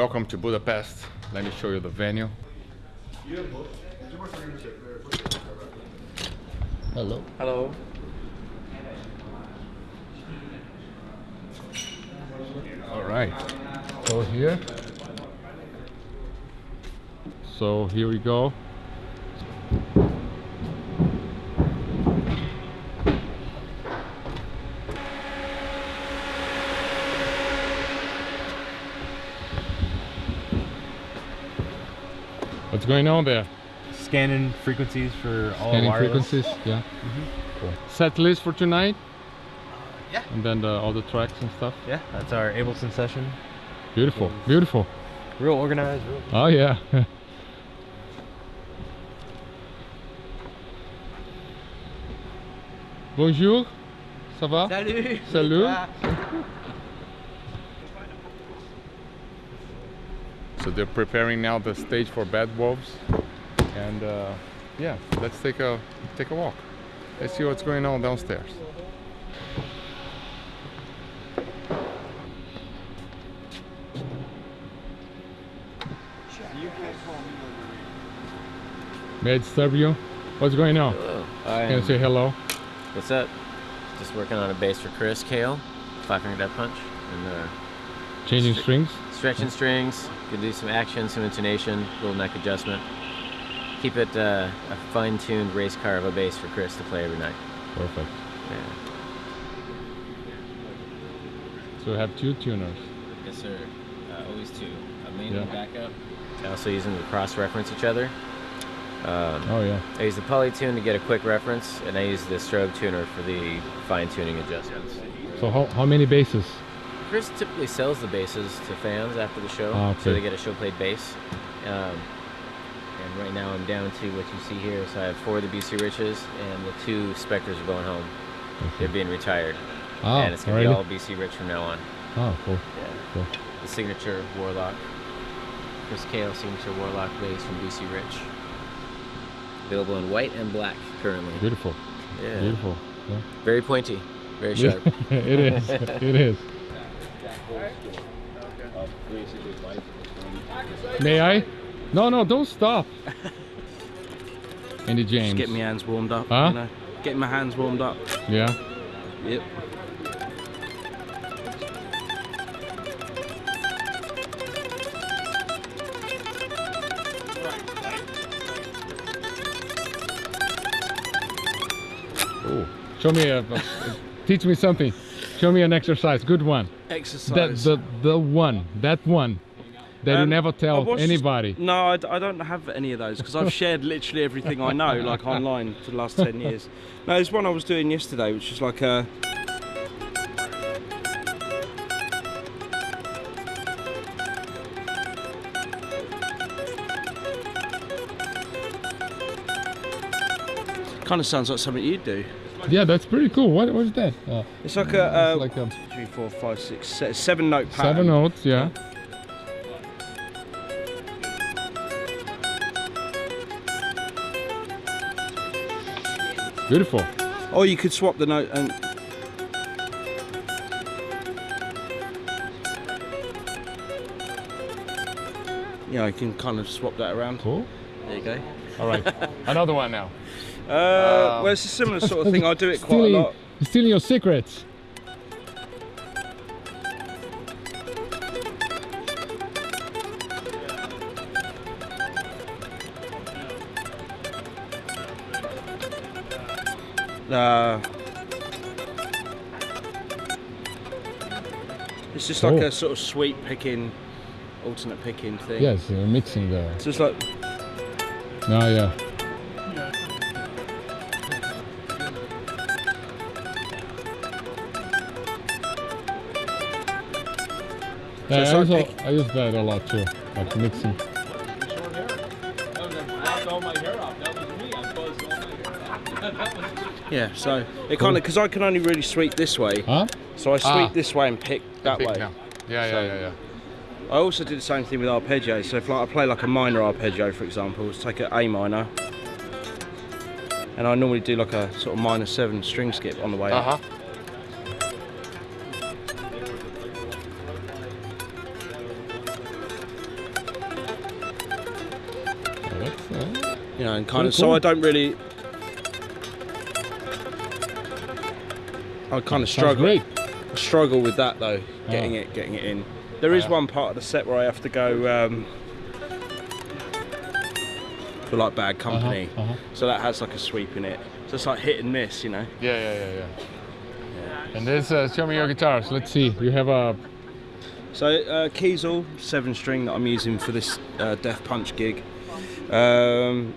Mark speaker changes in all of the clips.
Speaker 1: Welcome to Budapest. Let me show you the venue. Hello.
Speaker 2: Hello.
Speaker 1: All right. So here. So here we go. What's going on there?
Speaker 3: Scanning frequencies for all
Speaker 1: Scanning
Speaker 3: wireless.
Speaker 1: frequencies, yeah. Mm-hmm. Cool. Set list for tonight?
Speaker 3: Uh, yeah.
Speaker 1: And then the, all the tracks and stuff?
Speaker 3: Yeah, that's our Ableton session.
Speaker 1: Beautiful, beautiful.
Speaker 3: Real organized. Real
Speaker 1: Oh yeah. Bonjour, ça va?
Speaker 2: Salut.
Speaker 1: Salut. Ah. So they're preparing now the stage for Bad Wolves, and uh, yeah, let's take a take a walk. Let's see what's going on downstairs. May I disturb you? What's going on?
Speaker 4: Hello.
Speaker 1: Can
Speaker 4: I'm,
Speaker 1: say hello?
Speaker 4: what's up? Just working on a bass for Chris Kael, five finger death punch, and uh,
Speaker 1: Changing
Speaker 4: Stri-
Speaker 1: strings?
Speaker 4: Stretching strings. you Can do some action, some intonation, little neck adjustment. Keep it uh, a fine-tuned race car of a bass for Chris to play every night.
Speaker 1: Perfect.
Speaker 4: Yeah.
Speaker 1: So we have two tuners.
Speaker 4: Yes, sir. Uh, always two. A main
Speaker 1: Yeah.
Speaker 4: and backup. I also use them to cross-reference each other. Um,
Speaker 1: Oh yeah.
Speaker 4: I use the polytune to get a quick reference, and I use the strobe tuner for the fine-tuning adjustments.
Speaker 1: So how, how many basses?
Speaker 4: Chris typically sells the basses to fans after the show,
Speaker 1: Ah,
Speaker 4: so they get a show played bass. Um, and right now I'm down to what you see here. So I have four of the BC Riches, and the two Spectres are going home. They're being retired,
Speaker 1: Oh,
Speaker 4: and it's gonna be all BC Rich from now on.
Speaker 1: Oh, cool.
Speaker 4: Yeah.
Speaker 1: Cool.
Speaker 4: The signature Warlock, Chris Kael signature Warlock bass from BC Rich. Available in white and black currently.
Speaker 1: Beautiful.
Speaker 4: Yeah.
Speaker 1: Beautiful. Yeah.
Speaker 4: Very pointy, very sharp.
Speaker 1: it is. It is. May I? No, no, don't stop. Andy James.
Speaker 2: Just getting my hands warmed up.
Speaker 1: Huh?
Speaker 2: You know, getting my hands warmed up.
Speaker 1: Yeah.
Speaker 2: Yep.
Speaker 1: Oh. Show me a, a- teach me something. Show me an exercise. Good one.
Speaker 2: Exercise.
Speaker 1: That the the one. That one. That you
Speaker 2: Um,
Speaker 1: never tell
Speaker 2: watched-
Speaker 1: anybody.
Speaker 2: No, I, I, don't have any of those because I've shared literally everything I know, like online, for the last 10 years. No, there's one I was doing yesterday, which is like a. Kind of sounds like something you'd do.
Speaker 1: Yeah, that's pretty cool. What what is that? Uh,
Speaker 2: It's like a, uh,
Speaker 1: it's like a
Speaker 2: three, four, five, six, note pattern.
Speaker 1: seven notes. Yeah. Beautiful.
Speaker 2: Or you could swap the note and. Yeah, you can kind of swap that around.
Speaker 1: Cool.
Speaker 2: There you go.
Speaker 1: All right. Another one now.
Speaker 2: Uh, well, it's a similar sort of thing. I do it quite a
Speaker 1: stealing,
Speaker 2: lot.
Speaker 1: Stealing your secrets.
Speaker 2: Uh, it's just like
Speaker 1: Cool.
Speaker 2: a sort of sweep picking, alternate picking thing.
Speaker 1: Yes, you're mixing the.
Speaker 2: So it's like
Speaker 1: Oh yeah. Yeah,
Speaker 2: it's
Speaker 1: I,
Speaker 2: like
Speaker 1: use,
Speaker 2: pick-
Speaker 1: I use that a lot too, like mixing.
Speaker 2: yeah. So it kind of because I can only really sweep this way,
Speaker 1: Huh?
Speaker 2: so I sweep
Speaker 1: Ah.
Speaker 2: this way and pick that
Speaker 1: Pick
Speaker 2: way.
Speaker 1: now. Yeah, yeah, yeah, yeah.
Speaker 2: I also do the same thing with arpeggios. So if like I play like a minor arpeggio, for example, let's take an A minor, and I normally do like a sort of minor seven string skip on the way.
Speaker 1: Uh
Speaker 2: up. You know, and kind
Speaker 1: Very
Speaker 2: of. So. I don't really. I kind of struggle.
Speaker 1: great.
Speaker 2: struggle with that though, getting
Speaker 1: Oh.
Speaker 2: it, getting it in. There is
Speaker 1: Yeah.
Speaker 2: one part of the set where I have to go um, for like bad company,
Speaker 1: uh-huh.
Speaker 2: so that has like a sweep in it. So it's like hit and miss, you know.
Speaker 1: Yeah, yeah, yeah, yeah. And this, uh, show me your guitars. Let's see. You have a.
Speaker 2: So uh, Kiesel seven string that I'm using for this uh, Death Punch gig. Um,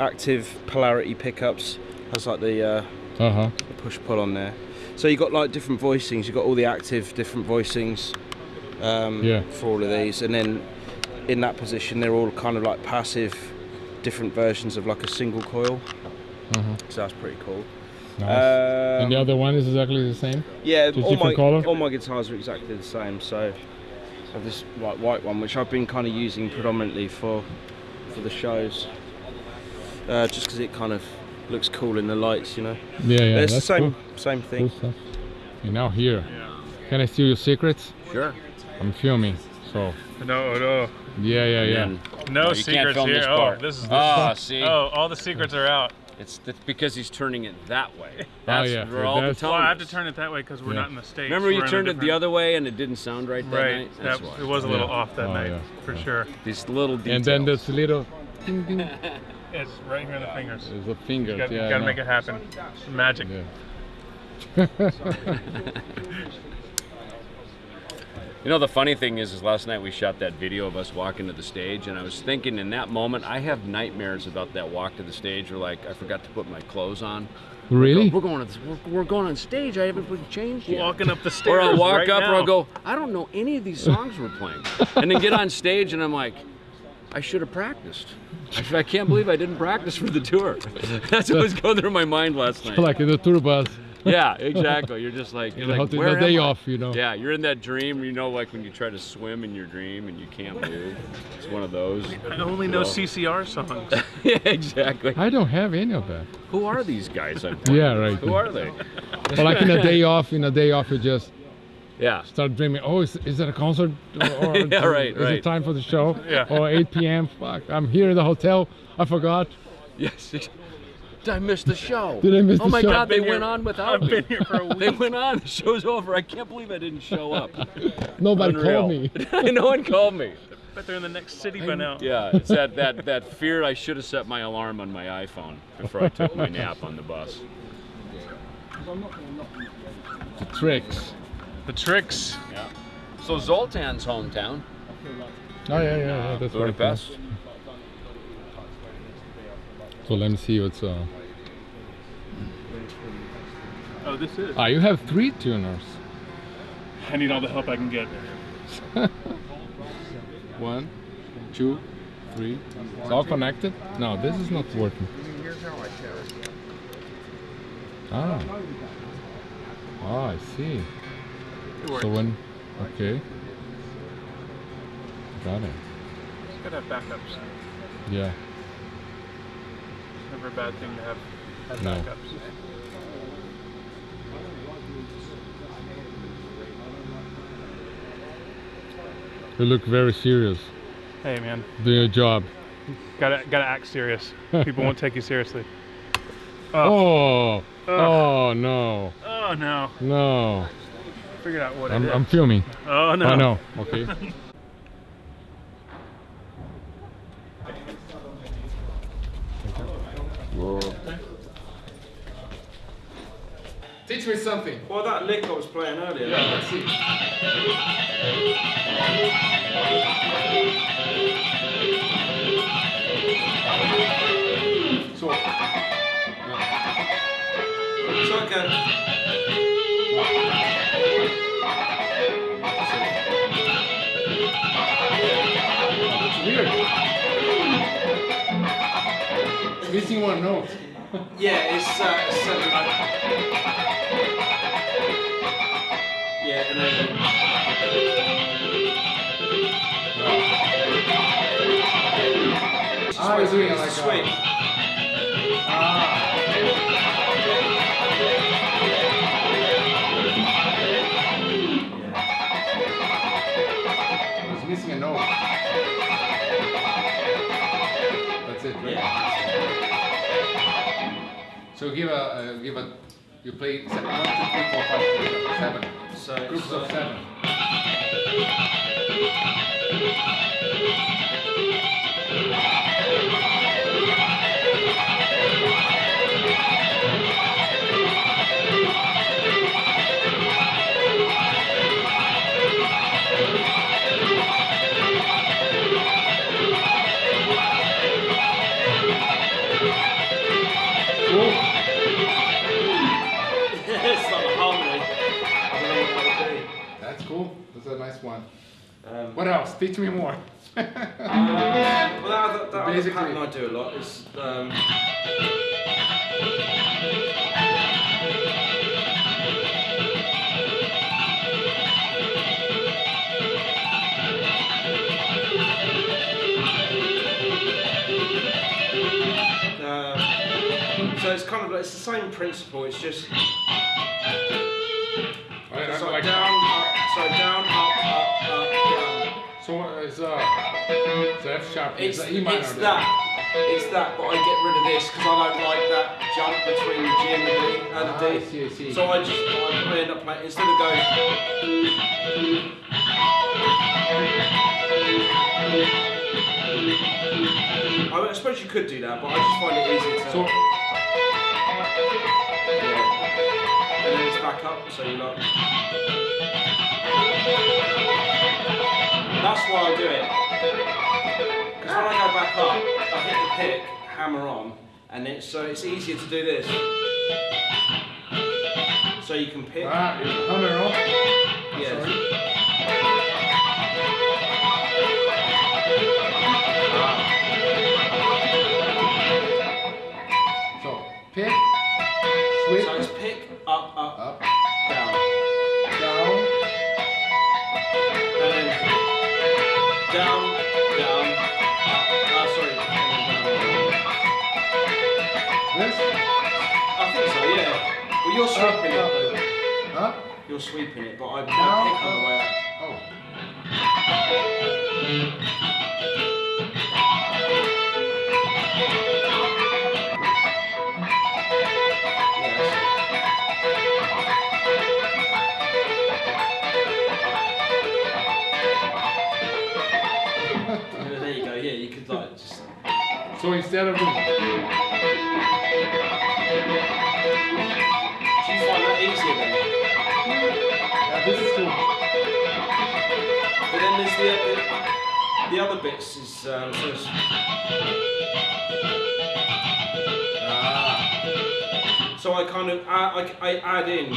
Speaker 2: active polarity pickups has like the uh,
Speaker 1: Uh huh.
Speaker 2: push pull on there. So you got like different voicings. You got all the active different voicings um,
Speaker 1: Yeah.
Speaker 2: for all of these, and then in that position they're all kind of like passive, different versions of like a single coil.
Speaker 1: Uh-huh.
Speaker 2: So that's pretty cool.
Speaker 1: Nice.
Speaker 2: Um,
Speaker 1: and the other one is exactly the same.
Speaker 2: yeah,
Speaker 1: just
Speaker 2: all my
Speaker 1: colour?
Speaker 2: all my guitars are exactly the same. So, I have this like white one, which I've been kind of using predominantly for for the shows, uh, just because it kind of looks cool in the lights, you know.
Speaker 1: Yeah, yeah.
Speaker 2: But it's the same
Speaker 1: Cool.
Speaker 2: same
Speaker 1: cool
Speaker 2: thing.
Speaker 1: stuff. You're now here. Yeah. Can I steal your secrets?
Speaker 5: Sure.
Speaker 1: I'm filming. So.
Speaker 6: No, no,
Speaker 1: Yeah, yeah, yeah.
Speaker 5: And
Speaker 6: no
Speaker 5: you
Speaker 6: secrets here.
Speaker 5: this
Speaker 6: oh, this is this.
Speaker 5: Ah, see?
Speaker 6: Oh, all the secrets are out.
Speaker 5: it's th- because he's turning it that way. That's
Speaker 1: yeah,
Speaker 5: where all the
Speaker 1: that's-
Speaker 6: Well, I have to turn it that way because we're
Speaker 1: Yeah.
Speaker 6: not in the states.
Speaker 5: Remember
Speaker 6: We're
Speaker 5: you turned it the other way and it didn't sound right that
Speaker 6: Right.
Speaker 5: night? That's
Speaker 6: That,
Speaker 5: why.
Speaker 6: it was a little
Speaker 1: Yeah.
Speaker 6: off that
Speaker 1: Oh,
Speaker 6: night
Speaker 1: yeah.
Speaker 6: for
Speaker 1: Yeah.
Speaker 6: sure.
Speaker 5: These little details.
Speaker 1: And then this little ding ding is
Speaker 6: It's right here in the fingers.
Speaker 1: It's the fingers.
Speaker 6: You gotta,
Speaker 1: yeah, I
Speaker 6: gotta make it happen. Magic.
Speaker 1: Yeah.
Speaker 5: You know, the funny thing is, is last night we shot that video of us walking to the stage, and I was thinking in that moment, I have nightmares about that walk to the stage or like, I forgot to put my clothes on.
Speaker 1: Really?
Speaker 5: We're going, to this, we're, we're going on stage. I haven't put changed yet.
Speaker 6: Walking up the stairs.
Speaker 5: Or I'll walk
Speaker 6: right
Speaker 5: up,
Speaker 6: now.
Speaker 5: or I'll go, I don't know any of these songs we're playing. and then get on stage, and I'm like, I should have practiced. I, I can't believe I didn't practice for the tour. That's what was going through my mind last night.
Speaker 1: like in the tour bus.
Speaker 5: yeah, exactly. You're just like, you're
Speaker 1: In the,
Speaker 5: like where
Speaker 1: the day
Speaker 5: am I?"
Speaker 1: off, you know.
Speaker 5: Yeah, you're in that dream. You know, like when you try to swim in your dream and you can't move. It's one of those.
Speaker 6: I only know
Speaker 5: So-
Speaker 6: CCR songs.
Speaker 5: yeah, exactly.
Speaker 1: I don't have any of that.
Speaker 5: Who are these guys? I'm
Speaker 1: Yeah, right.
Speaker 5: Who are they?
Speaker 1: But like in a day off, in a day off, you just
Speaker 5: Yeah.
Speaker 1: start dreaming. Oh, is, is it a concert? Or, or
Speaker 5: Yeah, right,
Speaker 1: Is
Speaker 5: right.
Speaker 1: it time for the show?
Speaker 6: Yeah.
Speaker 1: Or 8 p.m. Fuck, I'm here in the hotel. I forgot.
Speaker 5: Yes. Did I miss the show?
Speaker 1: Did I miss
Speaker 5: oh
Speaker 1: the show? Oh my?
Speaker 5: God, they
Speaker 6: here-
Speaker 5: went on without
Speaker 6: I've
Speaker 5: me.
Speaker 6: been here for a
Speaker 5: They went on. The show's over. I can't believe I didn't show up.
Speaker 1: Nobody
Speaker 5: Unreal.
Speaker 1: called me.
Speaker 5: no one called me.
Speaker 6: Bet they're in the next city by now.
Speaker 5: Yeah, it's that, that, that fear I should have set my alarm on my iPhone before I took my nap on the bus.
Speaker 1: The tricks.
Speaker 6: The tricks.
Speaker 5: Yeah. So Zoltan's hometown,
Speaker 1: Oh, yeah, yeah, yeah. That's right.
Speaker 5: Budapest.
Speaker 1: So let me see what's. Uh...
Speaker 6: Oh, this is.
Speaker 1: Ah, you have three tuners.
Speaker 6: I need all the help I can get.
Speaker 1: One, two, three. It's all connected? No, this is not working. Ah. Ah, I see.
Speaker 6: It.
Speaker 1: So when, okay. Got it.
Speaker 6: Gotta have backups.
Speaker 1: Yeah.
Speaker 6: It's never a bad thing to have, have
Speaker 1: No.
Speaker 6: backups. Eh?
Speaker 1: You look very serious.
Speaker 6: Hey man,
Speaker 1: Do your job.
Speaker 6: gotta gotta act serious. People won't take you seriously.
Speaker 1: Oh. Oh no.
Speaker 6: Oh no!
Speaker 1: No.
Speaker 6: Figured out what
Speaker 1: I'm,
Speaker 6: it is.
Speaker 1: I'm filming.
Speaker 6: oh no!
Speaker 1: Oh no. Okay. Teach me something.
Speaker 2: Well, that lick I was playing earlier.
Speaker 1: let's see. So,
Speaker 2: It's like
Speaker 1: Missing one note.
Speaker 2: Yeah, it's uh, seven. Yeah, and then.
Speaker 1: Ah, you're doing it like a-
Speaker 2: Sweet.
Speaker 1: It's missing a note. That's it, right?
Speaker 2: Yeah.
Speaker 1: Give a give a You play se- one, two, three, four, five, six, seven.
Speaker 2: So
Speaker 1: Groups of
Speaker 2: uh,
Speaker 1: seven.
Speaker 2: A
Speaker 1: nice one.
Speaker 2: Um,
Speaker 1: What else? Teach me more.
Speaker 2: well, that, that,
Speaker 1: Basically-
Speaker 2: pattern I do a lot is um, uh, so it's kind of like, it's the same principle. It's just
Speaker 1: I, I,
Speaker 2: it's
Speaker 1: like
Speaker 2: like down, up, so down, up, up, up, down.
Speaker 1: So uh, it's uh, it's F sharp.
Speaker 2: It's,
Speaker 1: minor.
Speaker 2: it's that. It's that, but I get rid of this because I don't like that jump between the G and the D.
Speaker 1: Ah,
Speaker 2: the
Speaker 1: I
Speaker 2: D.
Speaker 1: see, I see.
Speaker 2: So I just I end up playing instead of going. I, I suppose you could do that, but I just find it easier to.
Speaker 1: So
Speaker 2: back up, so you like. That's why I do it. Because when I go back up, I hit the pick, hammer on, and it's so it's easier to do this. So you can pick.
Speaker 1: you hammer on. So instead of doing,
Speaker 2: Do you find that easier then?
Speaker 1: yeah, this is cool.
Speaker 2: But then there's the the, the other bits is um, so
Speaker 1: Ah,
Speaker 2: so I kind of add, I, I add in.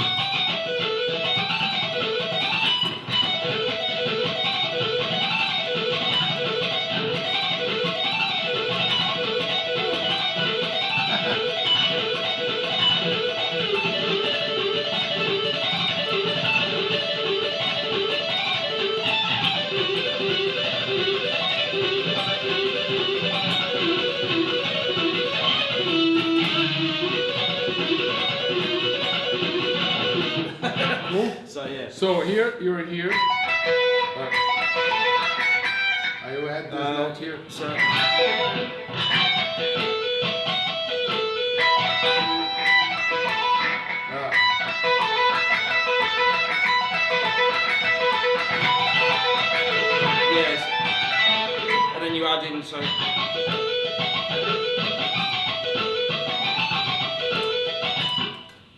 Speaker 2: Yes, and then you so.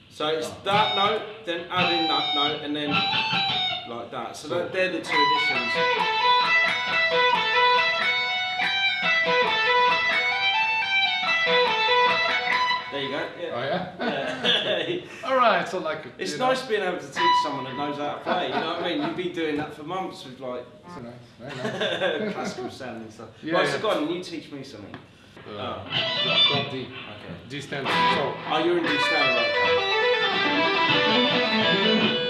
Speaker 2: So it's oh. that note, then add in that note, and then like that. So that, they're the two additions. There you go.
Speaker 1: oh
Speaker 2: Yeah.
Speaker 1: yeah.
Speaker 2: Yeah.
Speaker 1: All right. So like.
Speaker 2: it's
Speaker 1: you know,
Speaker 2: nice being able to teach someone that knows how to play. You know what I mean? You'd be doing that for months with like
Speaker 1: so nice, nice.
Speaker 2: classical sounding stuff.
Speaker 1: Yeah,
Speaker 2: right,
Speaker 1: yeah.
Speaker 2: so go on, you teach me something.
Speaker 1: Uh,
Speaker 2: Oh,
Speaker 1: drop D.
Speaker 2: okay.
Speaker 1: D standard. So
Speaker 2: Oh, you're in D standard, right?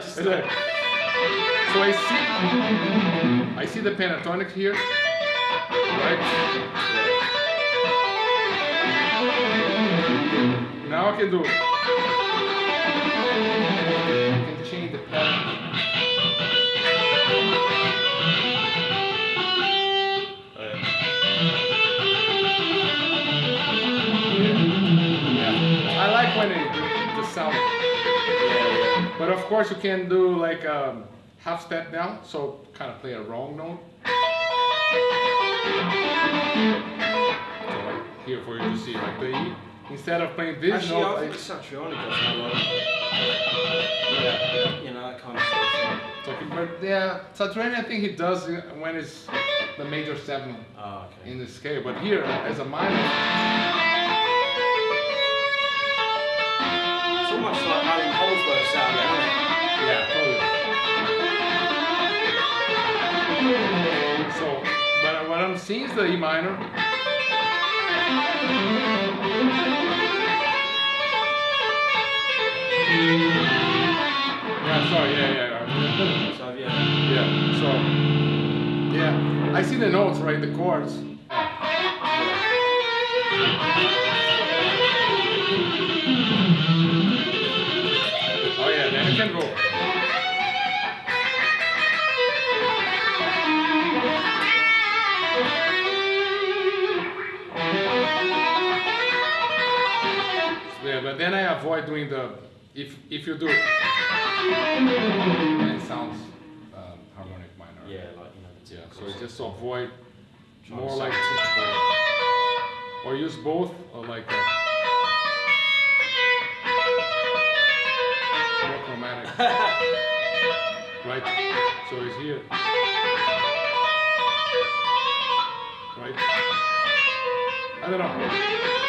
Speaker 1: So I see, I see the pentatonic here, right? Now I can do. Course, you can do like um, half step down, so kind of play a wrong note. So like here for you to see, like the E. Instead of playing this
Speaker 2: Actually,
Speaker 1: note,
Speaker 2: I think Satriani does that a lot. Yeah, you know, that kind of stuff.
Speaker 1: so but yeah, Satriani, I think he does when it's the major seven
Speaker 2: Oh, okay.
Speaker 1: in the scale. But here, as a minor,
Speaker 2: It's almost like Allan Holdsworth sound, isn't it?
Speaker 1: yeah, totally. So, but what I'm seeing is the E minor. Yeah, sorry, yeah, yeah, yeah.
Speaker 2: So, yeah.
Speaker 1: Yeah, so, yeah, I see the notes, right, the chords. Yeah, can go. Yeah, but then I avoid doing the, if, if you do, then it sounds um, harmonic minor.
Speaker 2: Yeah, like, you know, the
Speaker 1: Yeah, so just to avoid more like or use both, or like a right? So it's here. Right? I don't know.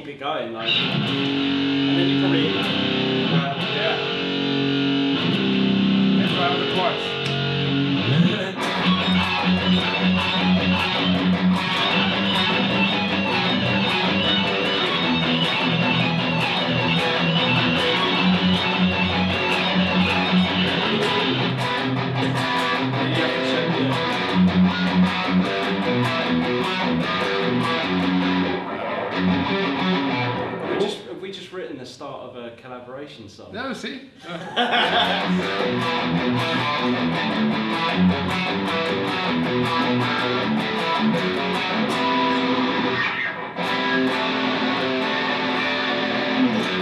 Speaker 2: Keep it going, like, and then you probably, We just, have we just written the start of a collaboration song?
Speaker 1: No, see?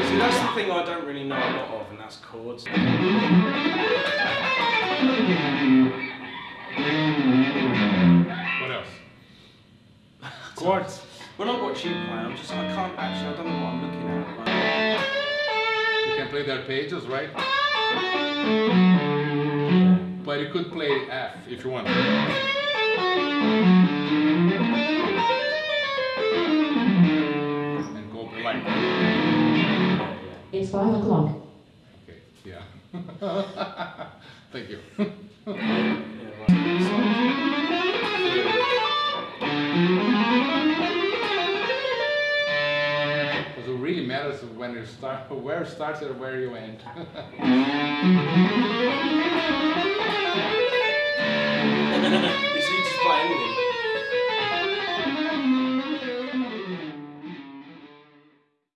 Speaker 2: See, that's the thing I don't really know a lot of, and that's chords.
Speaker 1: What else? Chords.
Speaker 2: When I watch you play, I'm just, I can't actually, I don't know what I'm looking at. Like,
Speaker 1: You can play the arpeggios, right? But you could play F if you want. And go like.
Speaker 7: It's five o'clock.
Speaker 1: Okay, yeah. Thank you. when you start, where it starts or where you end.